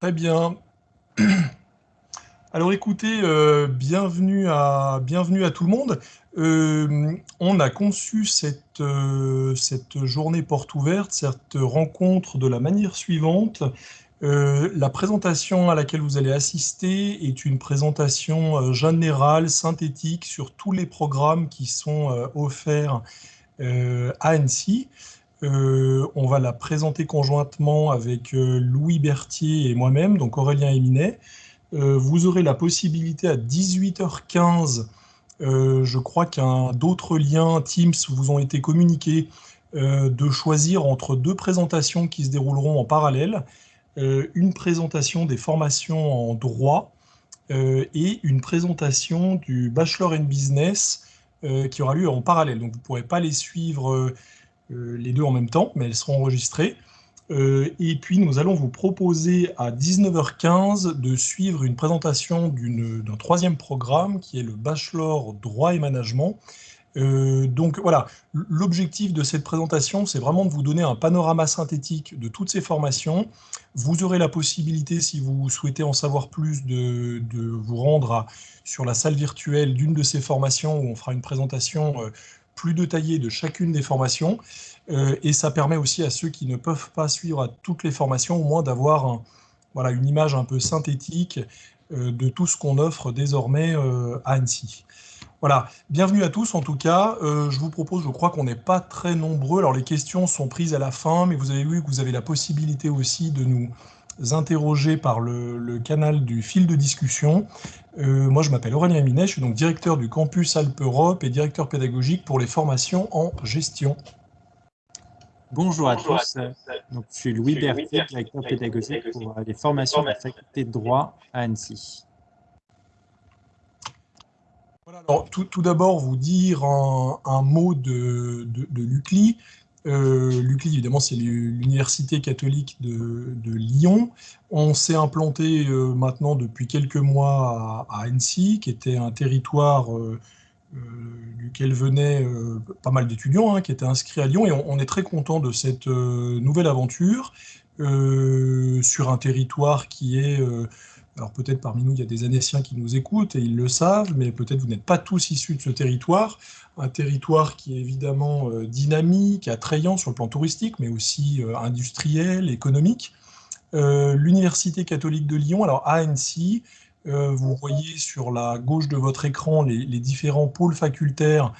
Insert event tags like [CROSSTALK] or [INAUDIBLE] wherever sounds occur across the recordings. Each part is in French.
Très bien. [CLEARS THROAT] Alors écoutez, euh, bienvenue, à, bienvenue à tout le monde. Euh, on a conçu cette, euh, cette journée porte ouverte, cette rencontre de la manière suivante. la présentation à laquelle vous allez assister est une présentation générale, synthétique sur tous les programmes qui sont offerts à Annecy. Euh, on va la présenter conjointement avec euh, Louis Berthier et moi-même, donc Aurélien Eminet. Euh, vous aurez la possibilité à 18h15, je crois qu'un d'autres liens Teams vous ont été communiqués, de choisir entre deux présentations qui se dérouleront en parallèle. une présentation des formations en droit et une présentation du Bachelor in Business qui aura lieu en parallèle. Donc vous ne pourrez pas les suivre les deux en même temps, mais elles seront enregistrées. Euh, et puis, nous allons vous proposer à 19h15 de suivre une présentation d'un troisième programme qui est le Bachelor Droit et Management. Euh, donc voilà, l'objectif de cette présentation, c'est vraiment de vous donner un panorama synthétique de toutes ces formations. Vous aurez la possibilité, si vous souhaitez en savoir plus, de, vous rendre sur la salle virtuelle d'une de ces formations où on fera une présentation plus détaillé de chacune des formations. Euh, et ça permet aussi à ceux qui ne peuvent pas suivre toutes les formations, au moins d'avoir voilà, une image un peu synthétique euh, de tout ce qu'on offre désormais euh, à Annecy. Voilà, bienvenue à tous en tout cas. je vous propose, je crois qu'on n'est pas très nombreux. Alors les questions sont prises à la fin, mais vous avez vu que vous avez la possibilité aussi de nous interroger par le, canal du fil de discussion. Euh, moi, je m'appelle Aurélien Minet, je suis donc directeur du campus Alpes-Europe et directeur pédagogique pour les formations en gestion. Bonjour, à tous. Donc, je suis Louis Berthier, directeur pédagogique pour les formations de la faculté de droit à Annecy. alors, tout, d'abord, vous dire un, mot de, de, de l'UCLI. Euh, L'UCLI, évidemment, c'est l'université catholique de, Lyon. On s'est implanté euh, maintenant depuis quelques mois à, Annecy, qui était un territoire euh, duquel venaient pas mal d'étudiants hein, qui étaient inscrits à Lyon. Et on, est très content de cette nouvelle aventure sur un territoire qui est alors peut-être parmi nous, il y a des Annéciens qui nous écoutent et ils le savent, mais peut-être vous n'êtes pas tous issus de ce territoire. Un territoire qui est évidemment euh, dynamique, attrayant sur le plan touristique, mais aussi euh, industriel, économique. Euh, L'Université catholique de Lyon, alors ANC, vous voyez sur la gauche de votre écran les, différents pôles facultaires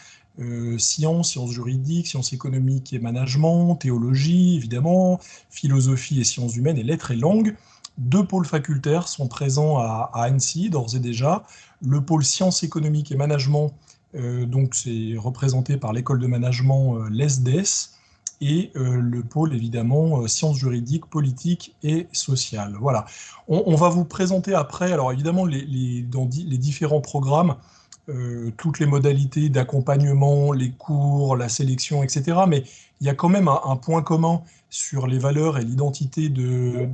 sciences, sciences juridiques, sciences économiques et management, théologie, évidemment, philosophie et sciences humaines et lettres et langues. Deux pôles facultaires sont présents à, Annecy, d'ores et déjà. Le pôle sciences économiques et management, donc c'est représenté par l'école de management euh, l'ESDES, et euh, le pôle évidemment sciences juridiques, politiques et sociales. Voilà. On, va vous présenter après, alors évidemment les, dans les différents programmes, toutes les modalités d'accompagnement, les cours, la sélection, etc. Mais il y a quand même un point commun sur les valeurs et l'identité de,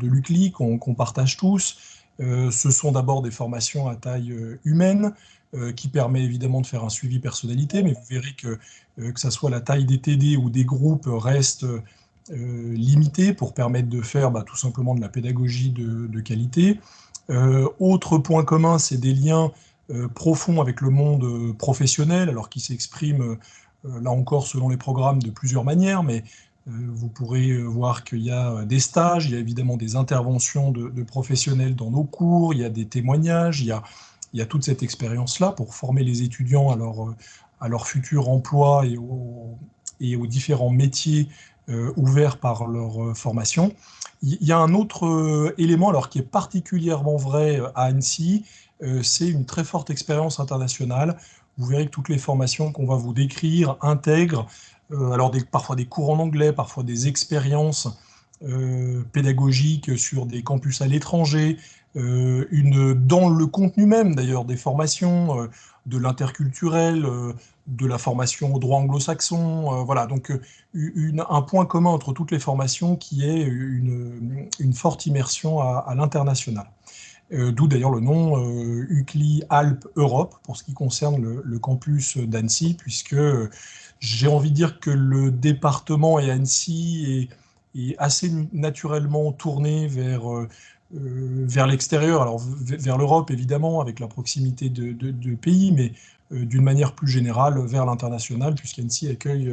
l'UCLI qu'on partage tous. Euh, ce sont d'abord des formations à taille euh, humaine, euh, qui permet évidemment de faire un suivi personnalité, mais vous verrez que que ce soit la taille des TD ou des groupes reste limitée pour permettre de faire bah, tout simplement de la pédagogie de, qualité. autre point commun, c'est des liens profonds avec le monde professionnel, alors qui s'expriment là encore selon les programmes de plusieurs manières, mais euh, vous pourrez euh, voir qu'il y a euh, des stages, il y a évidemment des interventions de, professionnels dans nos cours, il y a des témoignages, il y a, il y a toute cette expérience-là pour former les étudiants à leur, leur futur emploi et, aux différents métiers ouverts par leur formation. Il y a un autre élément alors, qui est particulièrement vrai à Annecy, c'est une très forte expérience internationale. Vous verrez que toutes les formations qu'on va vous décrire intègrent euh, alors parfois des cours en anglais, parfois des expériences euh, pédagogiques sur des campus à l'étranger, euh, une dans le contenu même d'ailleurs des formations, de l'interculturel, de la formation au droit anglo-saxon, voilà, donc un point commun entre toutes les formations qui est une, forte immersion à, l'international. D'où d'ailleurs le nom UCLI Alpes Europe pour ce qui concerne le campus d'Annecy, puisque j'ai envie de dire que le département et Annecy est assez naturellement tourné vers, vers l'extérieur, alors vers l'Europe évidemment, avec la proximité de, pays, mais d'une manière plus générale vers l'international, puisqu'Annecy accueille,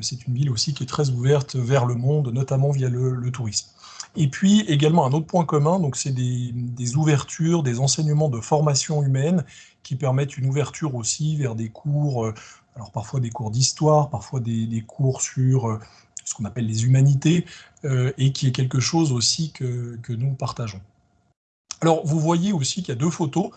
c'est une ville aussi qui est très ouverte vers le monde, notamment via le tourisme. Et puis également un autre point commun, donc c'est des, ouvertures, des enseignements de formation humaine qui permettent une ouverture aussi vers des cours, euh, alors parfois des cours d'histoire, parfois des, cours sur euh, ce qu'on appelle les humanités, euh, et qui est quelque chose aussi que, que nous partageons. Alors vous voyez aussi qu'il y a deux photos.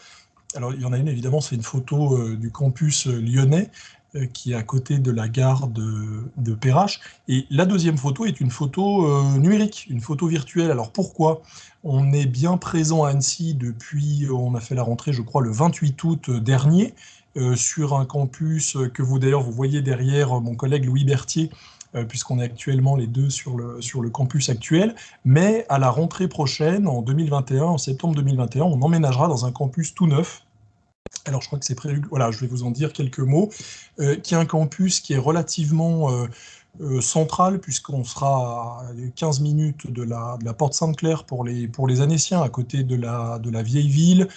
Alors il y en a une évidemment, c'est une photo du campus lyonnais, euh, qui est à côté de la gare de, de Perrache. Et la deuxième photo est une photo euh, numérique, une photo virtuelle. Alors pourquoi On est bien présent à Annecy depuis, on a fait la rentrée je crois le 28 août dernier, euh, sur un campus que vous d'ailleurs vous voyez derrière mon collègue Louis Berthier, puisqu'on est actuellement les deux sur le, sur le campus actuel. Mais à la rentrée prochaine, en 2021, en septembre 2021, on emménagera dans un campus tout neuf, alors je crois que c'est prévu, voilà, je vais vous en dire quelques mots, euh, qui est un campus qui est relativement euh, euh, central, puisqu'on sera à 15 minutes de la, porte Sainte-Claire pour les, pour les Annéciens, à côté de la, de la vieille ville,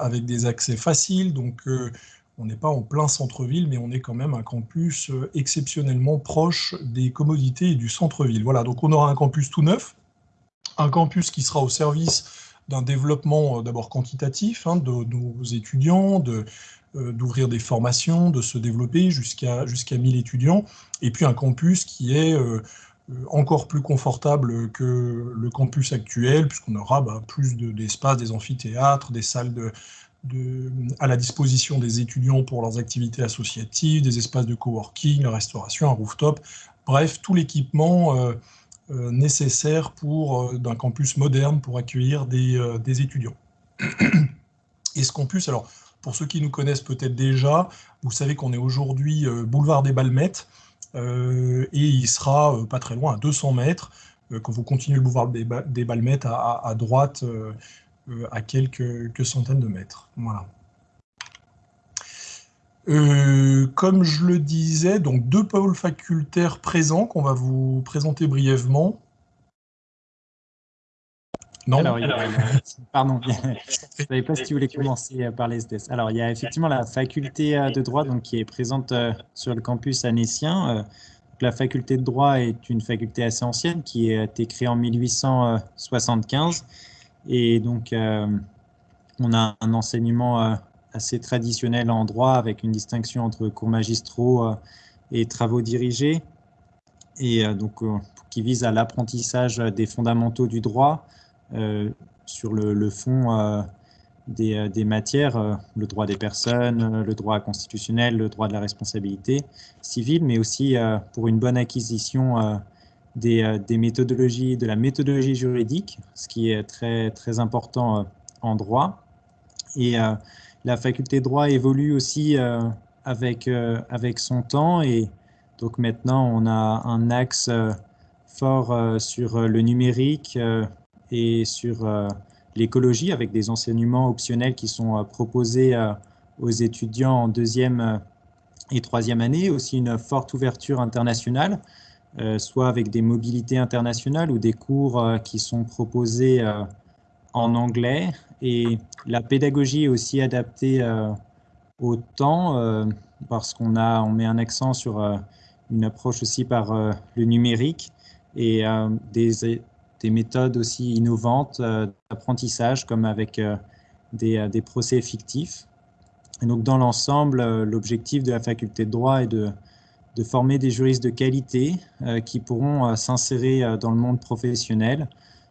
avec des accès faciles, donc on n'est pas en plein centre-ville, mais on est quand même un campus exceptionnellement proche des commodités et du centre-ville. Voilà, donc on aura un campus tout neuf, un campus qui sera au service d'un développement euh, d'abord quantitatif hein, de, nos étudiants, euh, d'ouvrir des formations, de se développer jusqu'à jusqu'à 1000 étudiants, et puis un campus qui est euh, encore plus confortable que le campus actuel, puisqu'on aura bah, plus d'espace, des amphithéâtres, des salles de, à la disposition des étudiants pour leurs activités associatives, des espaces de coworking, la restauration, un rooftop, bref, tout l'équipement euh, nécessaire pour euh, d'un campus moderne pour accueillir des, euh, étudiants. [CLEARS THROAT] Et ce campus, alors pour ceux qui nous connaissent peut-être déjà, vous savez qu'on est aujourd'hui boulevard des Balmettes et il sera pas très loin, à 200 mètres, quand vous continuez le boulevard des, Balmettes à droite, à quelques, quelques, centaines de mètres. Voilà. Euh, comme je le disais, donc deux pôles facultaires présents qu'on va vous présenter brièvement. Non Pardon, je ne savais pas si tu voulais commencer par les SDS. Alors, il y a effectivement la faculté euh, de droit donc, qui est présente euh, sur le campus anécien. La faculté de droit est une faculté assez ancienne qui a été créée en 1875. Et donc, on a un enseignement assez traditionnel en droit avec une distinction entre cours magistraux euh, et travaux dirigés. Et euh, donc euh, qui vise à l'apprentissage des fondamentaux du droit sur le, fond des, matières, le droit des personnes, le droit constitutionnel, le droit de la responsabilité civile, mais aussi pour une bonne acquisition des, des, méthodologies, de la méthodologie juridique, ce qui est très, très important en droit. Et la faculté de droit évolue aussi euh, avec, euh, avec son temps. Et donc maintenant on a un axe euh, fort sur le numérique et sur l'écologie avec des enseignements optionnels qui sont proposés aux étudiants en deuxième et troisième année, aussi une forte ouverture internationale, soit avec des mobilités internationales ou des cours qui sont proposés en anglais et la pédagogie est aussi adaptée euh, au temps euh, parce qu'on on met un accent sur euh, une approche aussi par le numérique et des, des, méthodes aussi innovantes d'apprentissage comme avec des, des, procès fictifs. Et donc dans l'ensemble, l'objectif de la faculté de droit est de, de former des juristes de qualité qui pourront s'insérer dans le monde professionnel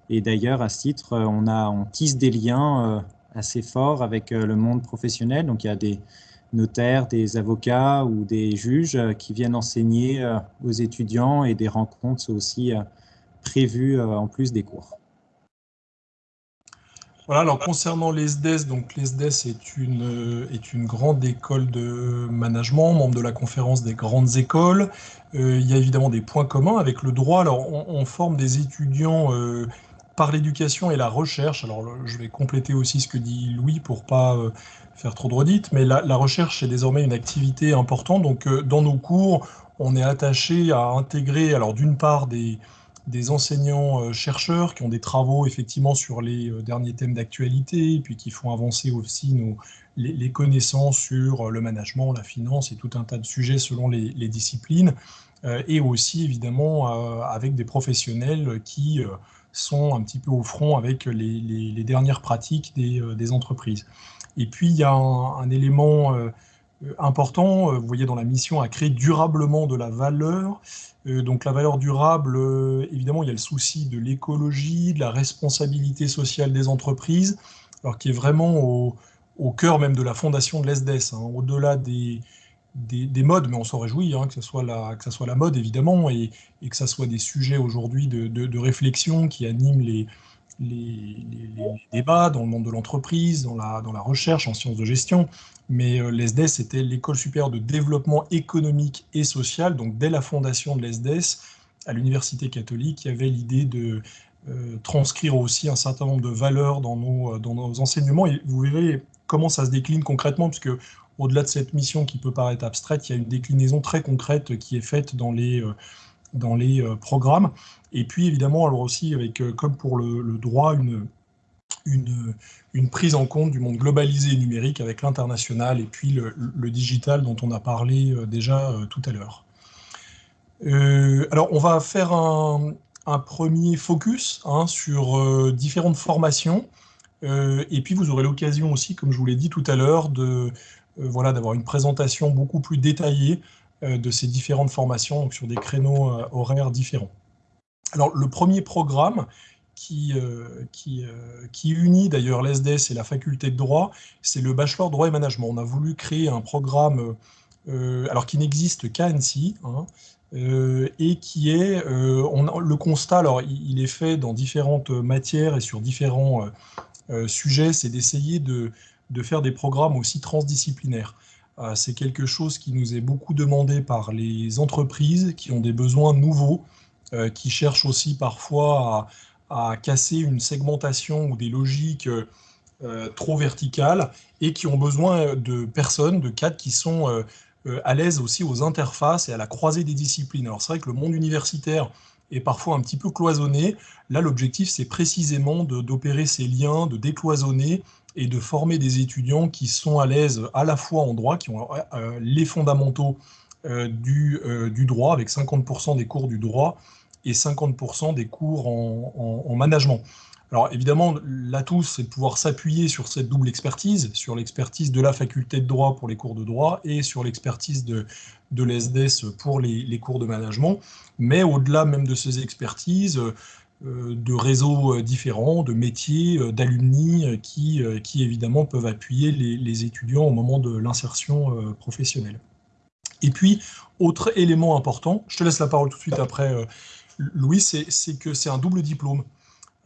et d'ailleurs, à ce titre, euh, on, a, on tisse des liens euh, assez forts avec euh, le monde professionnel. Donc, il y a des notaires, des avocats ou des juges qui viennent enseigner aux étudiants et des rencontres sont aussi prévues en plus des cours. Voilà, alors concernant l'ESDES, donc l'ESDES est une, est une grande école de management, membre de la conférence des grandes écoles. il y a évidemment des points communs avec le droit. Alors on, forme des étudiants par l'éducation et la recherche, alors je vais compléter aussi ce que dit Louis pour pas euh, faire trop de redites, mais la, recherche est désormais une activité importante. Donc euh, dans nos cours, on est attaché à intégrer, alors d'une part des, des enseignants-chercheurs qui ont des travaux effectivement sur les derniers thèmes d'actualité, puis qui font avancer aussi nos, les, connaissances sur le management, la finance et tout un tas de sujets selon les, disciplines, et aussi évidemment avec des professionnels qui sont un petit peu au front avec les, dernières pratiques des, entreprises. Et puis il y a un élément euh, important, euh, vous voyez dans la mission, à créer durablement de la valeur. Euh, donc la valeur durable, évidemment, il y a le souci de l'écologie, de la responsabilité sociale des entreprises, alors qui est vraiment au, cœur même de la fondation de l'ESDES, hein, au-delà des, des, modes, mais on s'en réjouit, hein, que, ce soit la, que soit la mode évidemment, et, que ce soit des sujets aujourd'hui de, de, réflexion qui animent les, les, débats dans le monde de l'entreprise, dans la, dans la recherche en sciences de gestion. Mais euh, l'ESDES c'était l'école supérieure de développement économique et social. Donc dès la fondation de l'ESDES, à l'Université catholique, il y avait l'idée de euh, transcrire aussi un certain nombre de valeurs dans nos, euh, dans nos enseignements. Et vous verrez comment ça se décline concrètement, puisque au-delà de cette mission qui peut paraître abstraite, il y a une déclinaison très concrète qui est faite dans les, dans les programmes. Et puis évidemment, alors aussi, avec, euh, comme pour le, droit, une, une, prise en compte du monde globalisé et numérique avec l'international et puis le, digital dont on a parlé euh, déjà euh, tout à l'heure. alors, on va faire un, un premier focus hein, sur différentes formations. et puis, vous aurez l'occasion aussi, comme je vous l'ai dit tout à l'heure, de voilà, d'avoir une présentation beaucoup plus détaillée de ces différentes formations donc sur des créneaux horaires différents. Alors, le premier programme qui, euh, qui, euh, qui unit d'ailleurs l'ESDES et la faculté de droit, c'est le bachelor droit et management. On a voulu créer un programme euh, alors qui n'existe qu'à Annecy, hein, et qui est, on, le constat, alors il, est fait dans différentes matières et sur différents sujets, c'est d'essayer de, de, faire des programmes aussi transdisciplinaires. C'est quelque chose qui nous est beaucoup demandé par les entreprises qui ont des besoins nouveaux, euh, qui cherchent aussi parfois à, casser une segmentation ou des logiques euh, trop verticales et qui ont besoin de personnes, de cadres qui sont euh, à l'aise aussi aux interfaces et à la croisée des disciplines. Alors c'est vrai que le monde universitaire est parfois un petit peu cloisonné. Là, l'objectif, c'est précisément d'opérer ces liens, de décloisonner et de former des étudiants qui sont à l'aise à la fois en droit, qui ont les fondamentaux du, du, droit, avec 50% des cours du droit, et 50% des cours en, management. Alors évidemment, l'atout, c'est de pouvoir s'appuyer sur cette double expertise, sur l'expertise de la faculté de droit pour les cours de droit et sur l'expertise de, de l'ESDES pour les, cours de management. Mais au-delà même de ces expertises, euh, de réseaux différents, de métiers, euh, d'alumni qui, euh, qui évidemment peuvent appuyer les, étudiants au moment de l'insertion professionnelle. Et puis, autre élément important, je te laisse la parole tout de suite après Louis, c'est que c'est un double diplôme.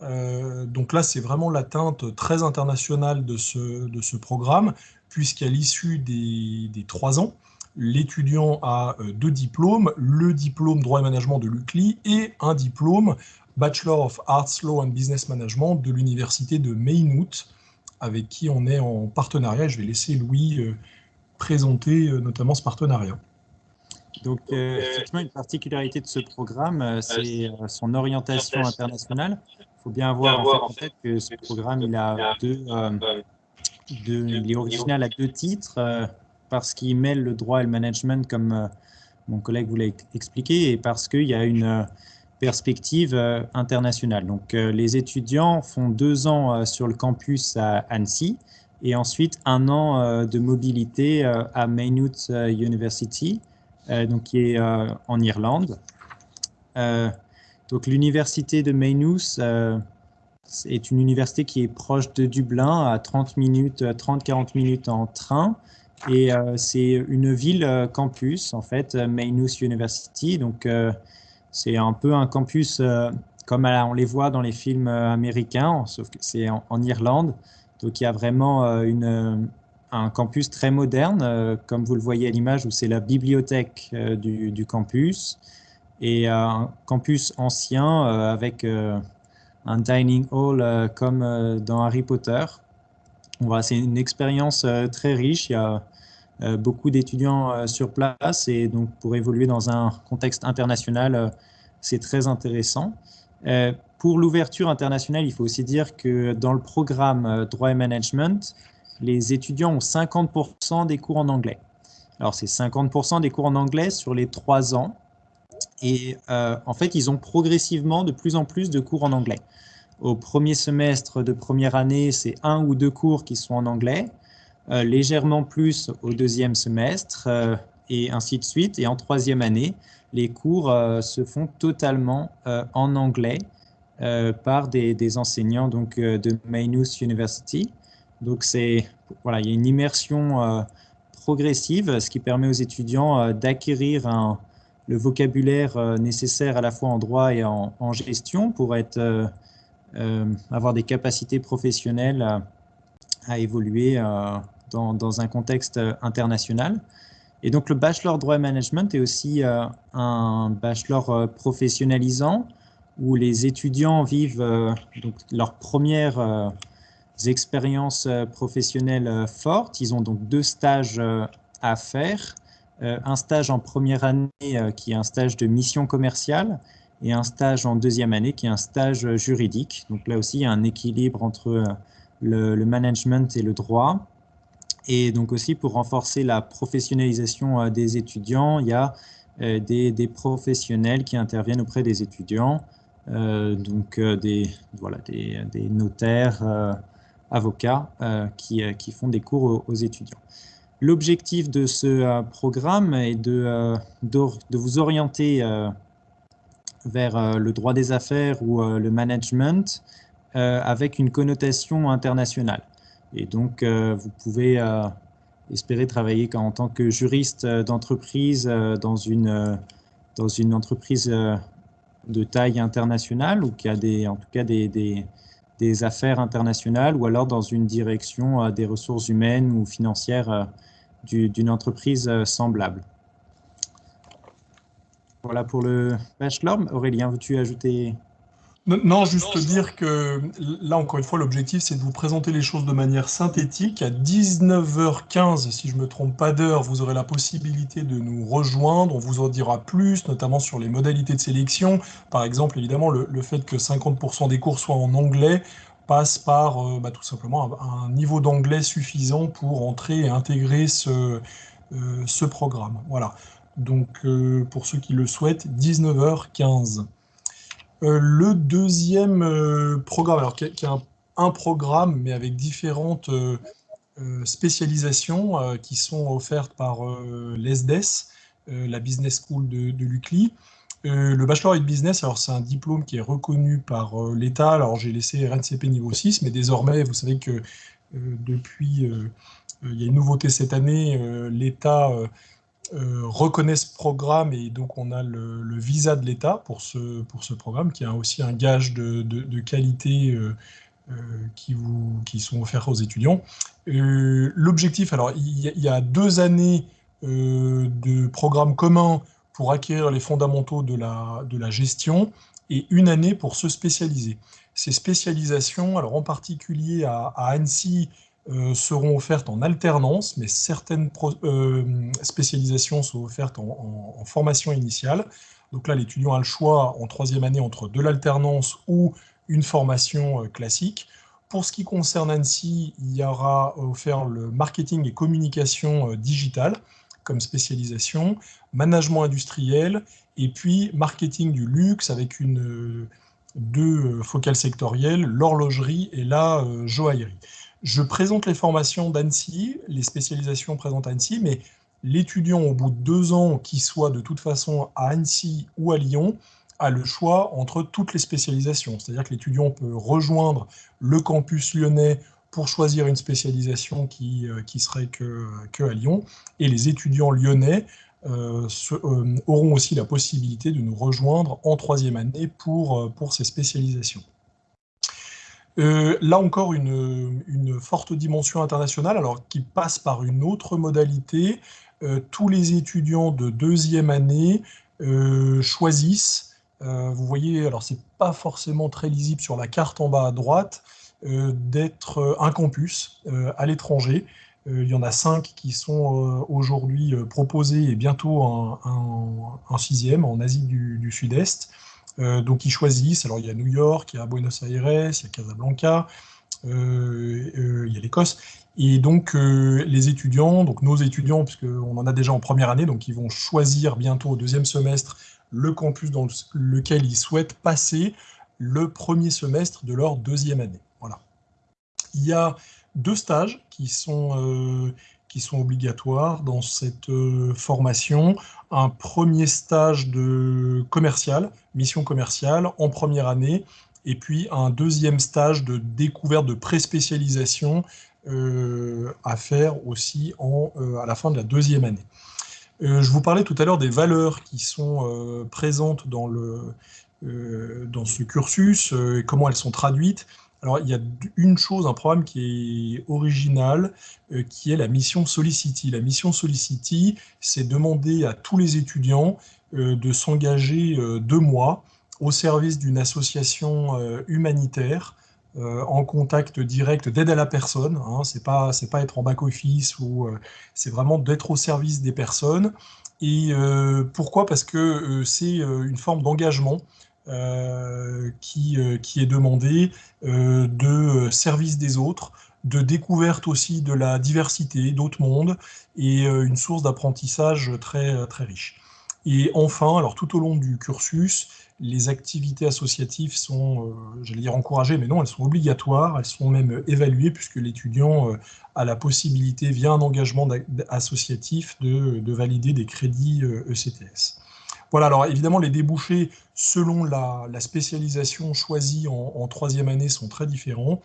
Euh, donc là, c'est vraiment l'atteinte très internationale de ce, de ce programme, puisqu'à l'issue des, trois ans, l'étudiant a euh, deux diplômes, le diplôme droit et management de l'UCLI et un diplôme Bachelor of Arts, Law and Business Management de l'université de Maynooth, avec qui on est en partenariat. Je vais laisser Louis euh, présenter notamment ce partenariat. Donc, euh, effectivement, une particularité de ce programme, euh, c'est euh, son orientation internationale. Il faut bien avoir en, tête que ce programme, il a deux, il est original à deux titres, parce qu'il mêle le droit et le management, comme mon collègue vous l'a expliqué, et parce qu'il y a une perspective internationale. Donc, les étudiants font deux ans sur le campus à Annecy, et ensuite un an de mobilité à Maynooth University, euh, donc qui est euh, en Irlande. Euh, donc l'université de Maynooth est une université qui est proche de Dublin, à 30 minutes, 30-40 minutes en train. Et c'est une ville campus, en fait, Maynooth University. C'est un peu un campus comme on les voit dans les films américains, sauf que c'est en, Irlande. Donc, il y a vraiment une, un campus très moderne, euh, comme vous le voyez à l'image, où c'est la bibliothèque euh, du, campus, et euh, un campus ancien avec un dining hall comme dans Harry Potter. Voilà, c'est une expérience très riche. Il y a beaucoup d'étudiants sur place et donc pour évoluer dans un contexte international, c'est très intéressant. pour l'ouverture internationale, il faut aussi dire que dans le programme droit et management, les étudiants ont 50% des cours en anglais. Alors, c'est 50% des cours en anglais sur les trois ans. Et en fait, ils ont progressivement de plus en plus de cours en anglais. Au premier semestre de première année, c'est un ou deux cours qui sont en anglais, euh, légèrement plus au deuxième semestre, euh, et ainsi de suite. Et en troisième année, les cours euh, se font totalement en anglais par des, enseignants donc, de Maynooth University. Donc, voilà, il y a une immersion progressive, ce qui permet aux étudiants d'acquérir le vocabulaire nécessaire à la fois en droit et en, gestion pour être euh, avoir des capacités professionnelles à, évoluer euh, dans, un contexte international. Et donc le bachelor droit et management est aussi euh, un bachelor professionnalisant où les étudiants vivent leurs premières expériences professionnelles fortes. Ils ont donc deux stages à faire. un stage en première année qui est un stage de mission commerciale et un stage en deuxième année qui est un stage juridique. Donc là aussi, il y a un équilibre entre euh, le, management et le droit. Et donc aussi, pour renforcer la professionnalisation euh, des étudiants, il y a euh, des, professionnels qui interviennent auprès des étudiants, donc des, voilà, des, notaires, avocats qui, qui, font des cours aux, étudiants. L'objectif de ce programme est de, de, vous orienter vers euh, le droit des affaires ou euh, le management euh, avec une connotation internationale. Et donc, vous pouvez espérer travailler en tant que juriste d'entreprise dans, une, dans une entreprise de taille internationale ou qui a des, en tout cas des, des, des affaires internationales ou alors dans une direction des ressources humaines ou financières d'une entreprise semblable. Voilà pour le bachelor. Aurélien, veux-tu ajouter non, juste dire que là, encore une fois, l'objectif, c'est de vous présenter les choses de manière synthétique. À 19h15, si je ne me trompe pas d'heure, vous aurez la possibilité de nous rejoindre. On vous en dira plus, notamment sur les modalités de sélection. Par exemple, évidemment, le, fait que 50% des cours soient en anglais passe par euh, bah, tout simplement un, niveau d'anglais suffisant pour entrer et intégrer ce, euh, ce programme. Voilà. Donc, euh, pour ceux qui le souhaitent, 19h15. Euh, le deuxième euh, programme, alors qui est, un, programme, mais avec différentes spécialisations qui sont offertes par l'ESDES, la Business School de, de l'UCLI. le Bachelor in Business, alors c'est un diplôme qui est reconnu par l'État. Alors j'ai laissé RNCP niveau 6, mais désormais, vous savez que depuis, il y a une nouveauté cette année, l'État euh, reconnaît ce programme et donc on a le, visa de l'État pour ce, pour ce programme qui a aussi un gage de, de, qualité euh, euh, qui, vous, qui sont offerts aux étudiants. L'objectif, alors il y, a, deux années de programme commun pour acquérir les fondamentaux de la, de la gestion et une année pour se spécialiser. Ces spécialisations, alors en particulier à Annecy, euh, seront offertes en alternance, mais certaines euh, spécialisations sont offertes en, formation initiale. Donc là, l'étudiant a le choix en troisième année entre de l'alternance ou une formation euh, classique. Pour ce qui concerne Annecy, il y aura offert le marketing et communication digitale comme spécialisation, management industriel, et puis marketing du luxe avec une, deux focales sectorielles, l'horlogerie et la joaillerie je présente les formations d'Annecy, les spécialisations présentes à Annecy, mais l'étudiant au bout de deux ans, qui soit de toute façon à Annecy ou à Lyon, a le choix entre toutes les spécialisations. C'est-à-dire que l'étudiant peut rejoindre le campus lyonnais pour choisir une spécialisation qui, euh, qui serait que, que, à Lyon, et les étudiants lyonnais euh, euh, auront aussi la possibilité de nous rejoindre en troisième année pour, pour ces spécialisations. Euh, là encore, une, forte dimension internationale, alors qui passe par une autre modalité. Euh, tous les étudiants de deuxième année euh, choisissent, vous voyez, alors c'est pas forcément très lisible sur la carte en bas à droite, d'être un campus à l'étranger. il y en a cinq qui sont aujourd'hui proposés et bientôt un, sixième en Asie du Sud-Est. Donc ils choisissent, alors il y a New York, il y a Buenos Aires, il y a Casablanca, il y a l'Écosse, et donc les étudiants, donc nos étudiants, puisqu'on en a déjà en première année, donc ils vont choisir bientôt au deuxième semestre le campus dans lequel ils souhaitent passer le premier semestre de leur deuxième année. Voilà. Il y a deux stages qui sont, euh, qui sont obligatoires dans cette euh, formation. Un premier stage de commercial, mission commerciale, en première année, et puis un deuxième stage de découverte de pré-spécialisation euh, à faire aussi en, à la fin de la deuxième année. je vous parlais tout à l'heure des valeurs qui sont présentes dans, le, dans ce cursus, et comment elles sont traduites. Alors, il y a une chose, un programme qui est original, euh, qui est la mission Solicity. La mission Solicity, c'est demander à tous les étudiants euh, de s'engager euh, deux mois au service d'une association humanitaire en contact direct d'aide à la personne. Hein, c'est pas pas être en back office c'est vraiment d'être au service des personnes. Et pourquoi? Parce que c'est une forme d'engagement qui, euh, qui, est demandé euh, de service des autres, de découverte aussi de la diversité d'autres mondes et une source d'apprentissage très, très riche. Et enfin, alors tout au long du cursus, les activités associatives sont, j'allais dire encouragées, mais non, elles sont obligatoires, elles sont même évaluées puisque l'étudiant a la possibilité, via un engagement associatif, de, de valider des crédits ECTS. Voilà, alors évidemment, les débouchés, selon la, spécialisation choisie en, troisième année, sont très différents,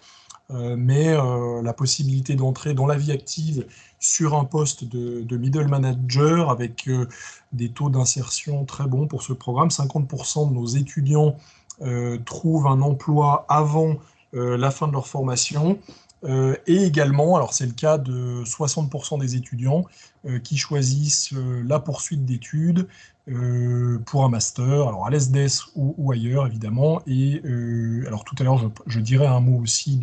euh, mais euh, la possibilité d'entrer dans la vie active sur un poste de, middle manager avec euh, des taux d'insertion très bons pour ce programme. 50% de nos étudiants trouvent un emploi avant la fin de leur formation. Euh, et également, alors c'est le cas de 60% des étudiants euh, qui choisissent euh, la poursuite d'études pour un master, alors à l'ESDES ou, ailleurs évidemment. Et alors tout à l'heure, je, dirais un mot aussi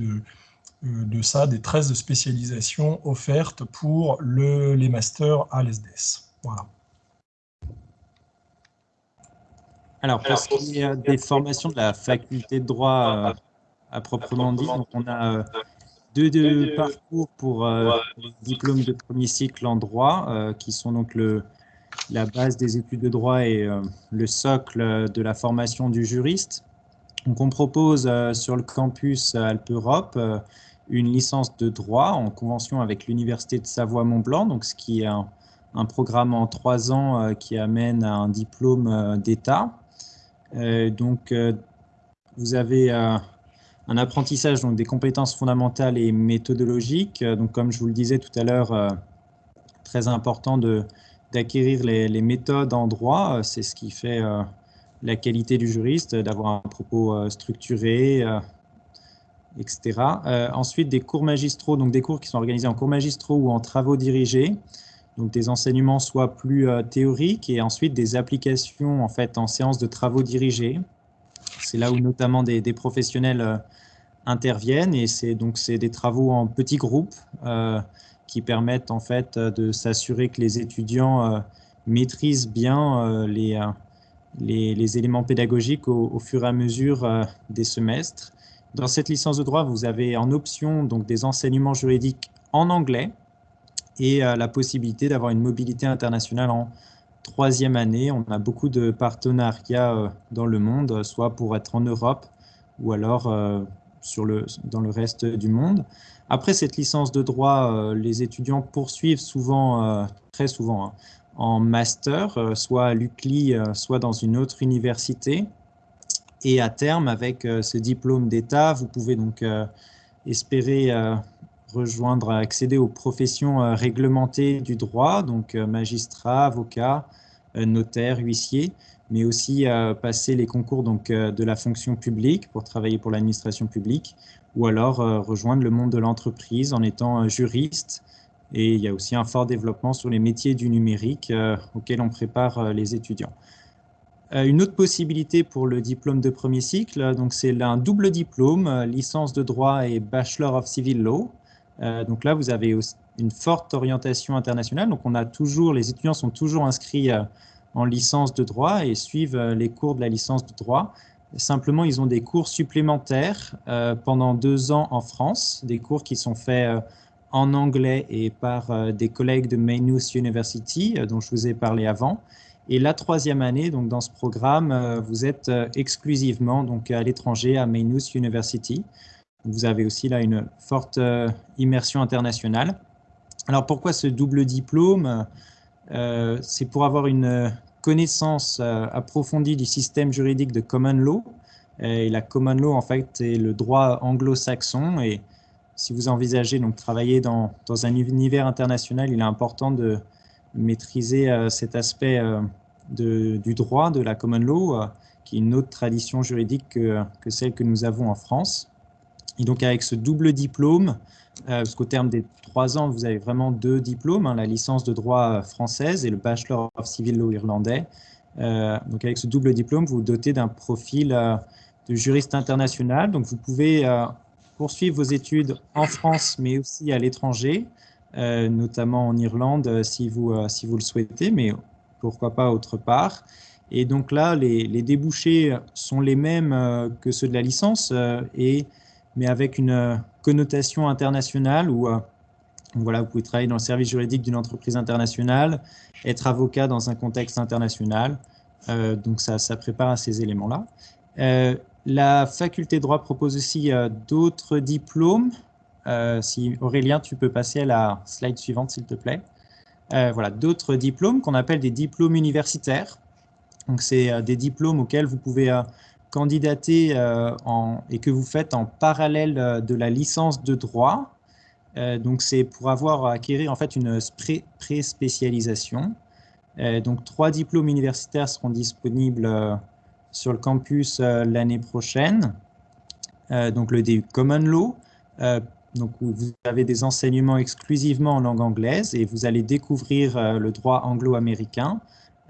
de, ça, des 13 spécialisations offertes pour le, les masters à l'ESDES. Voilà. Alors, pour ce qui est des formations de la faculté de droit à proprement dit, on a deux, parcours pour euh, diplôme de premier cycle en droit, euh, qui sont donc le, la base des études de droit et euh, le socle de la formation du juriste. Donc on propose sur le campus Alpe Europe une licence de droit en convention avec l'Université de Savoie-Mont-Blanc, donc ce qui est un, un, programme en trois ans qui amène à un diplôme d'État. donc vous avez un apprentissage donc des compétences fondamentales et méthodologiques. Euh, donc, comme je vous le disais tout à l'heure, euh, très important d'acquérir les, les, méthodes en droit. Euh, c'est ce qui fait la qualité du juriste, d'avoir un propos structuré, etc. ensuite, des cours magistraux, donc des cours qui sont organisés en cours magistraux ou en travaux dirigés. Donc, des enseignements soit plus théoriques et ensuite des applications en fait en séance de travaux dirigés. C'est là où notamment des, professionnels euh, interviennent et c'est donc c'est des travaux en petits groupes euh, qui permettent en fait de s'assurer que les étudiants euh, maîtrisent bien les, les, éléments pédagogiques au, fur et à mesure des semestres. Dans cette licence de droit, vous avez en option donc des enseignements juridiques en anglais et la possibilité d'avoir une mobilité internationale en troisième année, on a beaucoup de partenariats euh, dans le monde, soit pour être en Europe ou alors euh, sur le, dans le reste du monde. Après cette licence de droit, euh, les étudiants poursuivent souvent, très souvent, hein, en master, soit à l'UCLI, soit dans une autre université. Et à terme, avec ce diplôme d'État, vous pouvez donc espérer rejoindre, accéder aux professions euh, réglementées du droit, donc euh, magistrat, avocat, euh, notaire, huissier, mais aussi passer les concours donc, de la fonction publique pour travailler pour l'administration publique, ou alors rejoindre le monde de l'entreprise en étant juriste. Et il y a aussi un fort développement sur les métiers du numérique auxquels on prépare les étudiants. Une autre possibilité pour le diplôme de premier cycle, c'est un double diplôme, licence de droit et Bachelor of Civil Law. Euh, donc là, vous avez une forte orientation internationale. Donc on a toujours, les étudiants sont toujours inscrits euh, en licence de droit et suivent les cours de la licence de droit. Simplement, ils ont des cours supplémentaires pendant deux ans en France, des cours qui sont faits en anglais et par des collègues de Maynooth University, dont je vous ai parlé avant. Et la troisième année, donc dans ce programme, euh, vous êtes euh, exclusivement donc à l'étranger à Maynooth University. Vous avez aussi là une forte euh, immersion internationale. Alors pourquoi ce double diplôme? C'est pour avoir une connaissance approfondie du système juridique de common law. Et la common law, en fait, est le droit anglo-saxon. Et si vous envisagez donc travailler dans, dans, un univers international, il est important de, maîtriser euh, cet aspect euh, du droit, de la common law, euh, qui est une autre tradition juridique que, que, celle que nous avons en France. Et donc avec ce double diplôme, parce qu'au terme des trois ans, vous avez vraiment deux diplômes, hein, la licence de droit française et le Bachelor of Civil Law irlandais. donc avec ce double diplôme, vous vous dotez d'un profil de juriste international. Donc vous pouvez poursuivre vos études en France, mais aussi à l'étranger. Euh, notamment en Irlande euh, si vous, euh, si vous le souhaitez, mais pourquoi pas autre part. Et donc là, les, les débouchés sont les mêmes que ceux de la licence, et, mais avec une connotation internationale où voilà, vous pouvez travailler dans le service juridique d'une entreprise internationale, être avocat dans un contexte international. donc ça, ça prépare à ces éléments-là. la faculté de droit propose aussi d'autres diplômes euh, si Aurélien, tu peux passer à la slide suivante, s'il te plaît. Euh, voilà, d'autres diplômes qu'on appelle des diplômes universitaires. Donc, c'est euh, des diplômes auxquels vous pouvez candidater et que vous faites en parallèle de la licence de droit. donc, c'est pour avoir acquérir en fait une pré-spécialisation. donc, trois diplômes universitaires seront disponibles sur le campus l'année prochaine. donc, le DU Common Law, donc, vous avez des enseignements exclusivement en langue anglaise et vous allez découvrir euh, le droit anglo-américain,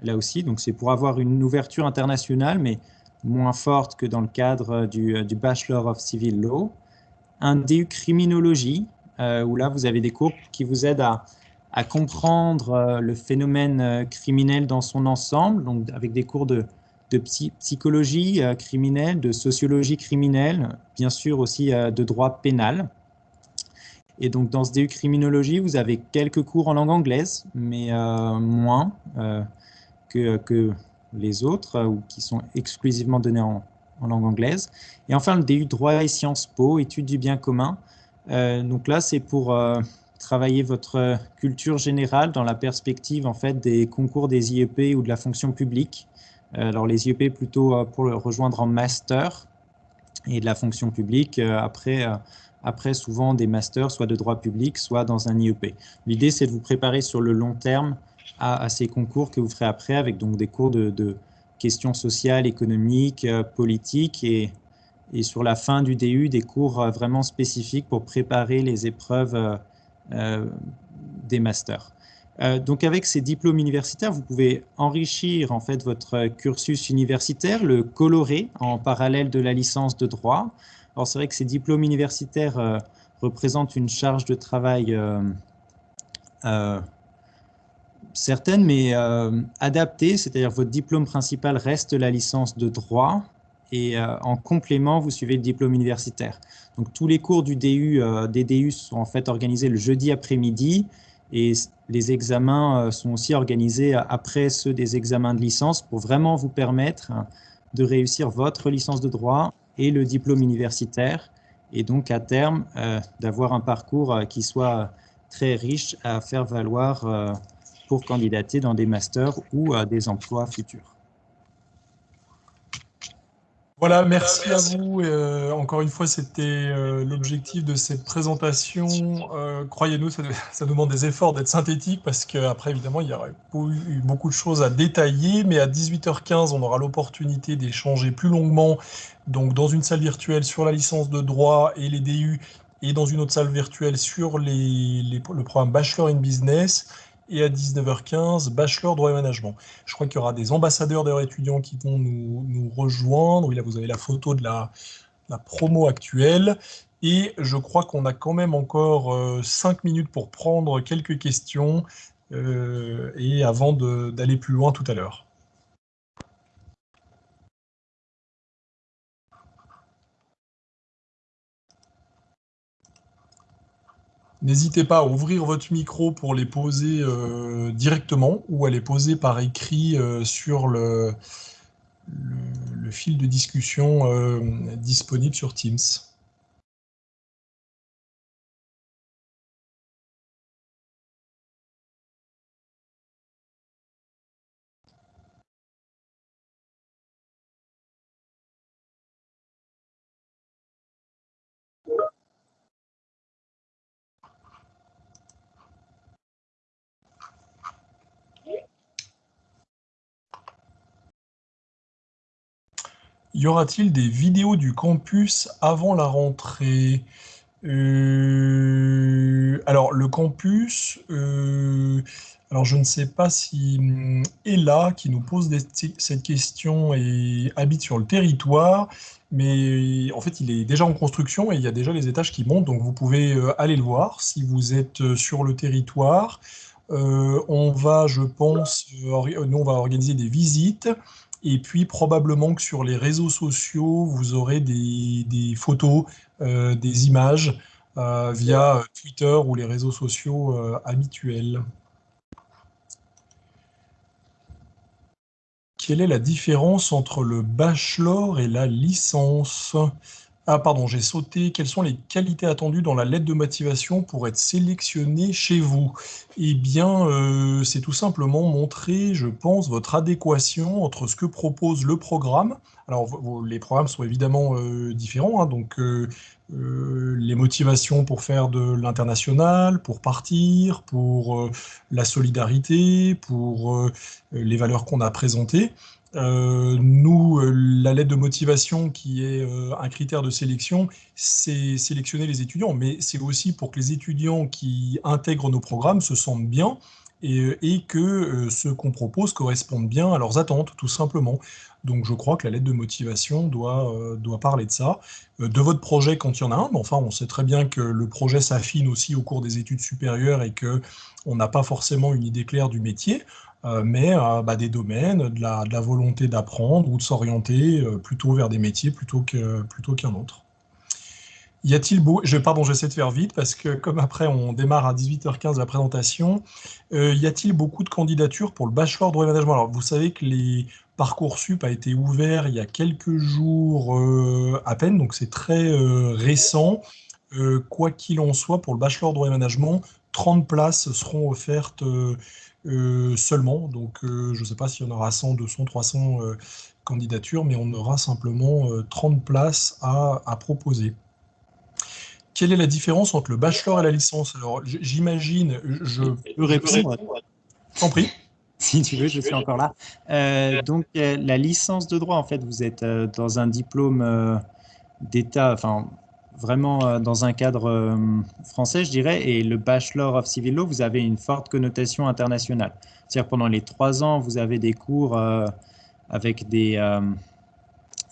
là aussi. Donc, c'est pour avoir une ouverture internationale, mais moins forte que dans le cadre euh, du, Bachelor of Civil Law. Un DU criminologie, euh, où là, vous avez des cours qui vous aident à, comprendre le phénomène criminel dans son ensemble, donc avec des cours de, psychologie criminelle, de sociologie criminelle, bien sûr aussi de droit pénal. Et donc, dans ce DU criminologie, vous avez quelques cours en langue anglaise, mais euh, moins euh, que, que, les autres, ou qui sont exclusivement donnés en, langue anglaise. Et enfin, le DU droit et sciences po, études du bien commun. Euh, donc là, c'est pour travailler votre culture générale dans la perspective en fait des concours des IEP ou de la fonction publique. alors les IEP plutôt pour le rejoindre en master et de la fonction publique après après souvent des masters, soit de droit public, soit dans un IEP. L'idée, c'est de vous préparer sur le long terme à, ces concours que vous ferez après, avec donc des cours de, questions sociales, économiques, euh, politiques, et, et, sur la fin du DU, des cours euh, vraiment spécifiques pour préparer les épreuves euh, des masters. donc avec ces diplômes universitaires, vous pouvez enrichir en fait votre cursus universitaire, le colorer en parallèle de la licence de droit, alors c'est vrai que ces diplômes universitaires représentent une charge de travail euh, certaine, mais adaptée, c'est-à-dire votre diplôme principal reste la licence de droit, et en complément, vous suivez le diplôme universitaire. Donc tous les cours du DU, des DU sont en fait organisés le jeudi après-midi, et les examens sont aussi organisés après ceux des examens de licence pour vraiment vous permettre de réussir votre licence de droit et le diplôme universitaire, et donc à terme euh, d'avoir un parcours euh, qui soit très riche à faire valoir euh, pour candidater dans des masters ou à des emplois futurs. Voilà, merci à vous. Euh, encore une fois, c'était euh, l'objectif de cette présentation. Euh, croyez-nous, ça, [LAUGHS] demande des efforts d'être synthétique parce qu'après, évidemment, il y aurait eu beaucoup de choses à détailler. Mais à 18h15, on aura l'opportunité d'échanger plus longuement donc dans une salle virtuelle sur la licence de droit et les DU et dans une autre salle virtuelle sur le programme Bachelor in Business et à 19h15, bachelor droit et management. Je crois qu'il y aura des ambassadeurs d'ailleurs étudiants qui vont nous, rejoindre. là, vous avez la photo de la, promo actuelle. Et je crois qu'on a quand même encore 5 euh, minutes pour prendre quelques questions euh, et avant d'aller plus loin tout à l'heure. N'hésitez pas à ouvrir votre micro pour les poser directement ou à les poser par écrit sur le, fil de discussion disponible sur Teams. Y aura-t-il des vidéos du campus avant la rentrée? Euh, Alors, le campus, euh, alors je ne sais pas si hum, Ella, qui nous pose cette question, et habite sur le territoire, mais en fait, il est déjà en construction et il y a déjà les étages qui montent, donc vous pouvez euh, aller le voir si vous êtes sur le territoire. on va, je pense, nous, on va organiser des visites et puis probablement que sur les réseaux sociaux, vous aurez des, photos, euh, des images euh, via Twitter ou les réseaux sociaux euh, habituels. Quelle est la différence entre le bachelor et la licence? Ah pardon, j'ai sauté. Quelles sont les qualités attendues dans la lettre de motivation pour être sélectionné chez vous? Eh bien, euh, c'est tout simplement montrer, je pense, votre adéquation entre ce que propose le programme. Alors, les programmes sont évidemment euh, différents, hein, donc euh, les motivations pour faire de l'international, pour partir, pour la solidarité, pour les valeurs qu'on a présentées. Euh, nous, euh, la lettre de motivation qui est euh, un critère de sélection, c'est sélectionner les étudiants, mais c'est aussi pour que les étudiants qui intègrent nos programmes se sentent bien et, que ce qu'on propose corresponde bien à leurs attentes, tout simplement. Donc je crois que la lettre de motivation doit, doit parler de ça. de votre projet quand il y en a un, mais enfin on sait très bien que le projet s'affine aussi au cours des études supérieures et qu'on n'a pas forcément une idée claire du métier. Euh, mais euh, bah, des domaines, de la, volonté d'apprendre ou de s'orienter euh, plutôt vers des métiers plutôt qu'un plutôt autre. Y a-t-il beau... Je, pardon, j'essaie de faire vite parce que comme après on démarre à 18h15 la présentation, y a-t-il beaucoup de candidatures pour le bachelor droit et management Alors vous savez que les Parcoursup a été ouvert il y a quelques jours à peine, donc c'est très récent. quoi qu'il en soit, pour le bachelor droit et management, 30 places seront offertes seulement. Donc, euh, je ne sais pas s'il y en aura 100, 200, 300 candidatures, mais on aura simplement 30 euh, places à, proposer. Quelle est la différence entre le bachelor et la licence? Alors, j'imagine, je peux répondre. T'en prie. [LAUGHS] Si tu veux, je suis encore là. donc, la licence de droit, en fait, vous êtes dans un diplôme d'État, enfin, vraiment euh, dans un cadre euh, français, je dirais, et le Bachelor of Civil Law, vous avez une forte connotation internationale. C'est-à-dire pendant les trois ans, vous avez des cours euh, avec des,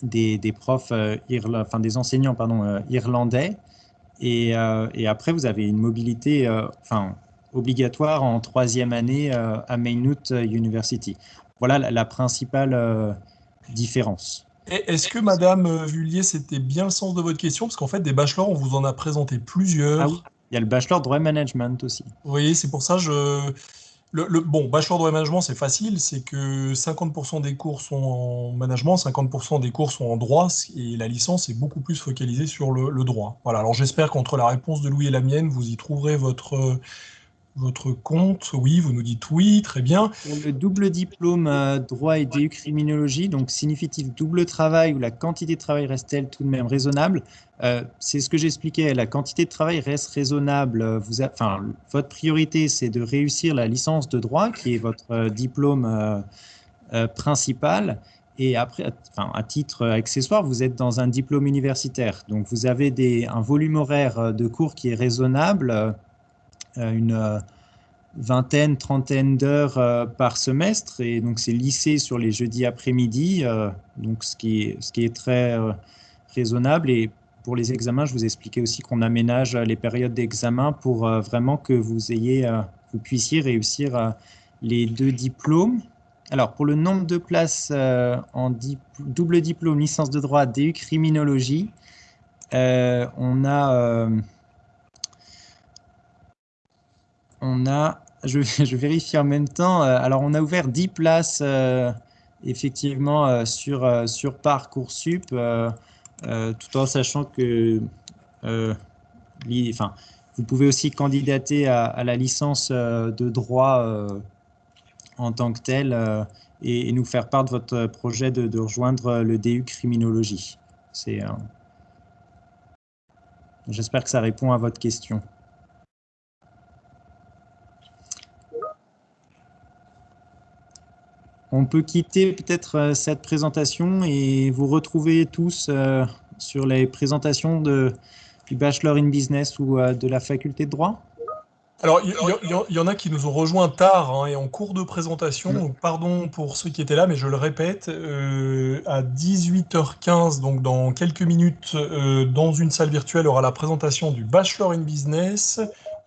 des, profs, enfin des enseignants pardon, irlandais, et, après vous avez une mobilité enfin, obligatoire en troisième année à Maynooth University. Voilà la principale différence. Est-ce que Madame euh, Vullier, c'était bien le sens de votre question? Parce qu'en fait, des bachelors, on vous en a présenté plusieurs. Ah oui, il y a le bachelor droit management aussi. Oui, c'est pour ça je. Le, bon, bachelor droit management, c'est facile, c'est que 50% des cours sont en management, 50% des cours sont en droit, et la licence est beaucoup plus focalisée sur le, le droit. Voilà, alors j'espère qu'entre la réponse de Louis et la mienne, vous y trouverez votre, votre compte, oui, vous nous dites oui, très bien. Le double diplôme euh, droit et DU criminologie, donc significatif double travail où la quantité de travail reste-t-elle tout de même raisonnable euh, C'est ce que j'expliquais, la quantité de travail reste raisonnable. Euh, votre priorité, c'est de réussir la licence de droit, qui est votre diplôme principal. Et après, à titre accessoire, vous êtes dans un diplôme universitaire. Donc, vous avez un volume horaire de cours qui est raisonnable une euh, vingtaine, trentaine d'heures euh, par semestre. Et donc, c'est lycée sur les jeudis après-midi, donc ce qui, est, ce qui est très raisonnable. Et pour les examens, je vous expliquais aussi qu'on aménage les périodes d'examen pour vraiment que vous ayez, vous puissiez réussir les deux diplômes. Alors, pour le nombre de places en double diplôme, licence de droit, DU criminologie, on a on a, [LAUGHS] je, vérifie en même temps, alors on a ouvert 10 places effectivement sur, sur Parcoursup, tout en sachant que vous pouvez aussi candidater à, la licence de droit en tant que telle et, nous faire part de votre projet de, rejoindre le DU criminologie. C'est J'espère que ça répond à votre question. On peut quitter peut-être euh, cette présentation et vous retrouver tous euh, sur les présentations de, du Bachelor in Business ou euh, de la faculté de droit alors, il y, en a qui nous ont rejoints tard hein, et en cours de présentation. Mm. pardon pour ceux qui étaient là, mais je le répète, à 18h15, donc dans quelques minutes, dans une salle virtuelle, aura la présentation du Bachelor in Business.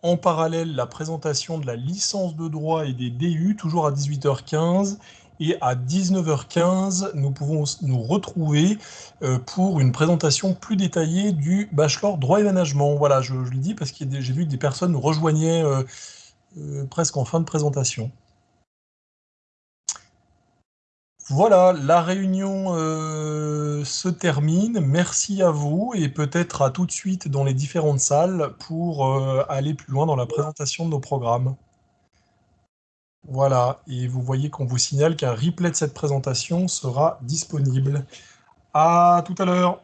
En parallèle, la présentation de la licence de droit et des DU, toujours à 18h15. Et à 19h15, nous pouvons nous retrouver euh, pour une présentation plus détaillée du bachelor droit et management. Voilà, je, le dis parce que j'ai vu que des personnes nous rejoignaient euh, euh, presque en fin de présentation. Voilà, la réunion se termine. Merci à vous et peut-être à tout de suite dans les différentes salles pour aller plus loin dans la présentation de nos programmes. Voilà, et vous voyez qu'on vous signale qu'un replay de cette présentation sera disponible. À tout à l'heure